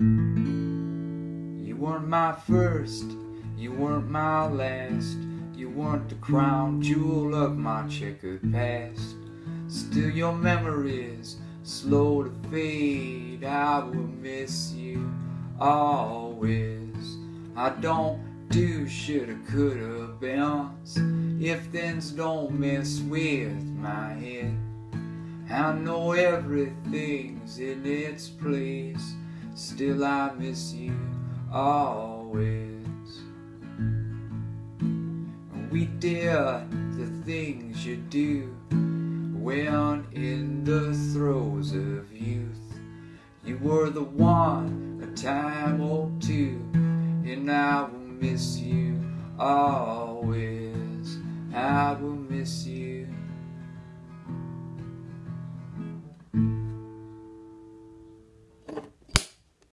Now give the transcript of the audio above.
You weren't my first, you weren't my last. You weren't the crown jewel of my checkered past. Still, your memories slow to fade. I will miss you always. I don't do shoulda, coulda, been. If things don't mess with my head. I know everything's in its place. Still, I miss you always. We did the things you do when in the throes of youth. You were the one a time or two, and I will miss you always. I will miss you